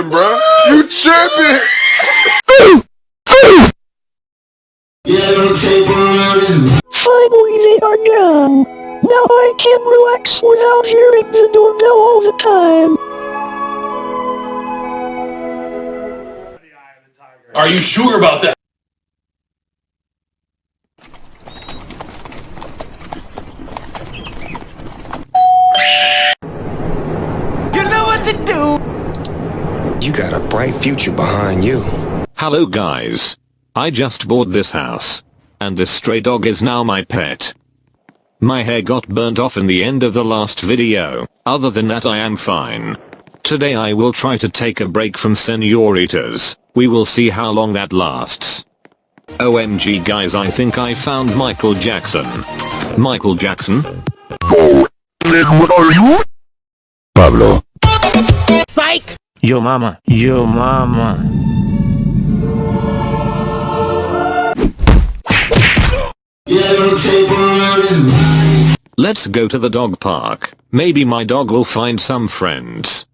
tripping, bro? You tripping? Finally they are done. Now I can relax without hearing the doorbell all the time. Are you sure about that? You got a bright future behind you. Hello guys. I just bought this house. And this stray dog is now my pet. My hair got burnt off in the end of the last video. Other than that I am fine. Today I will try to take a break from senoritas. We will see how long that lasts. OMG guys I think I found Michael Jackson. Michael Jackson? Oh, then what are you? Pablo. Yo mama, yo mama. Let's go to the dog park. Maybe my dog will find some friends.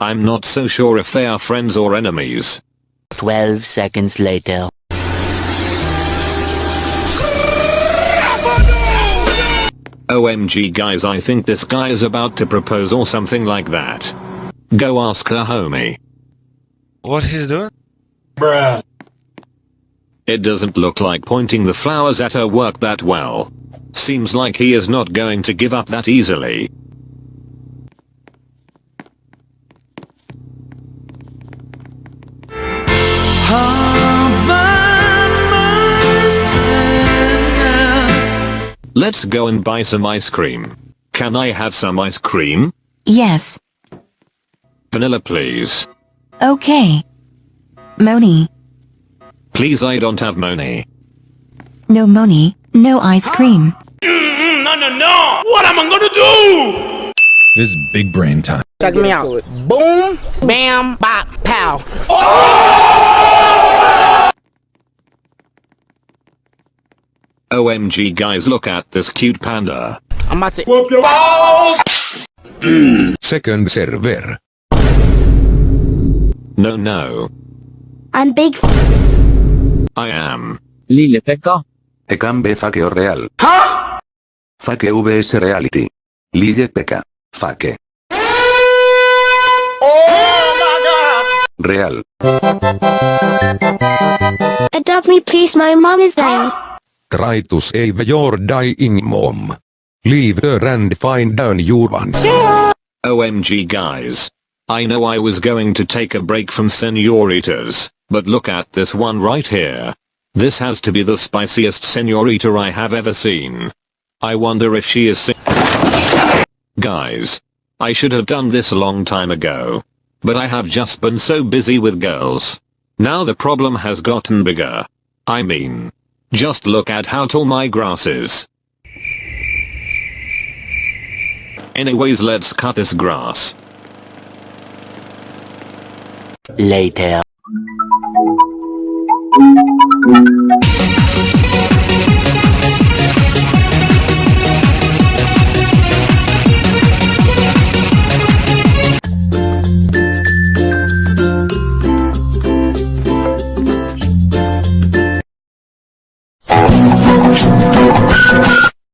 I'm not so sure if they are friends or enemies. 12 seconds later. OMG guys I think this guy is about to propose or something like that. Go ask her homie. What he's doing? It doesn't look like pointing the flowers at her worked that well. Seems like he is not going to give up that easily. Let's go and buy some ice cream. Can I have some ice cream? Yes, Vanilla please. okay. Moni. Please I don't have money. No Moni, no ice cream. Mm, no, no, no! What am I gonna do? This is big brain time. Check me out. Boom, bam, bop, pow. OMG guys look at this cute panda. I'm about to. Second server. No no. I'm big I am. Lille Pekka. Ecambe Fakeo Real. Fake VS Reality. Lille Pekka. Fake. Real. Adopt me please my mom is dying. Try to save your dying mom. Leave her and find down your one. OMG guys. I know I was going to take a break from senoritas, but look at this one right here. This has to be the spiciest senorita I have ever seen. I wonder if she is Guys. I should have done this a long time ago. But I have just been so busy with girls. Now the problem has gotten bigger. I mean. Just look at how tall my grass is. Anyways let's cut this grass. Later.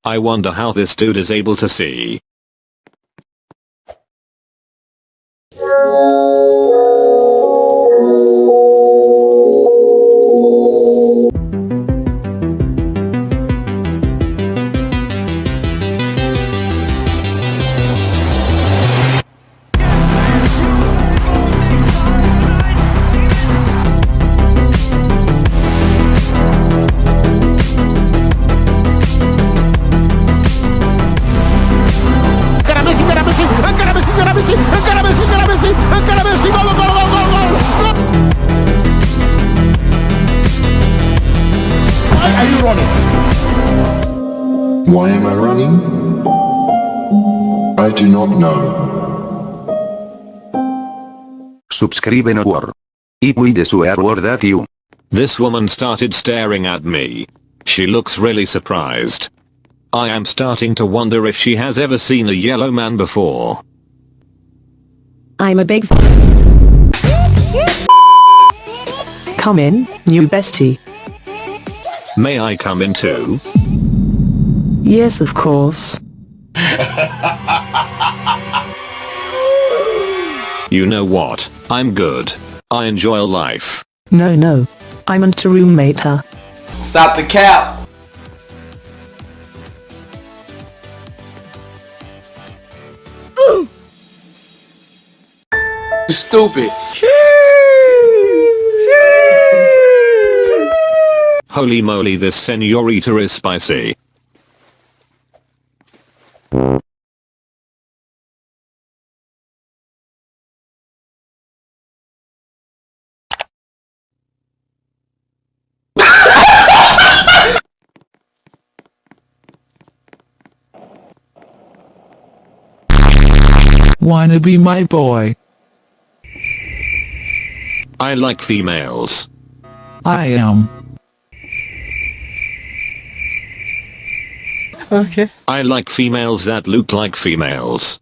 I wonder how this dude is able to see. Why am I running? I do not know. Subscribe no war. Y de swear word at you. This woman started staring at me. She looks really surprised. I am starting to wonder if she has ever seen a yellow man before. I'm a big Come in, new bestie. May I come in too? Yes, of course. You know what? I'm good. I enjoy life. No, no. I'm on to roommate her. Stop the cap. Stupid. Holy moly this senorita is spicy. Wanna be my boy? I like females. I am. Okay. I like females that look like females.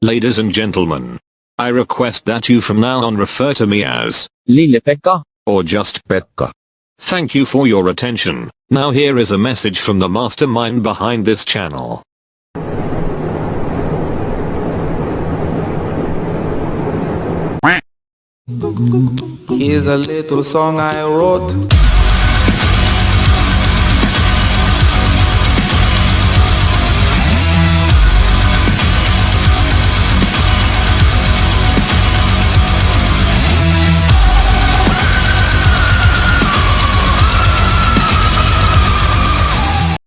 Ladies and gentlemen, I request that you from now on refer to me as Lille-Pekka. or just Pekka. Thank you for your attention. Now here is a message from the mastermind behind this channel. Here's a little song I wrote